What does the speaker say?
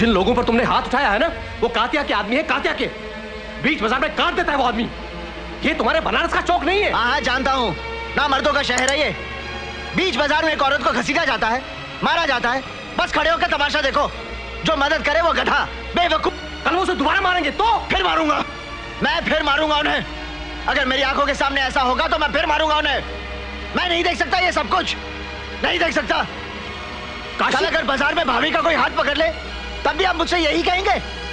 जिन लोगों पर तुमने हाथ उठाया है ना वो कातिया के आदमी है कातिया के। बीच बाज़ार में काट देता है वो आदमी। ये तुम्हारे बनारस का चौक नहीं है। हाँ हाँ जानता हूँ। ना मर्दों का शहर है ये। बीच बाज़ार में एक औरत को घसीटा जाता है मारा जाता है। बस खड़े होकर तमाशा देखो। जो मदद करे वो गधा बेवकूफ़। कल वो उसे दोबारा मारेंगे तो? फिर मारूँगा। मैं फिर मारूँगा उन्हें। अगर मेरी आँखों के सामने ऐसा होगा तो मैं फिर मारूँगा उन्हें। मैं नहीं देख सकता ये सब कुछ। नहीं देख सकता। कल अगर बाज़ार में भाभी का कोई हाथ पकड़ ले तब भी आप मुझसे यही कहेंगे?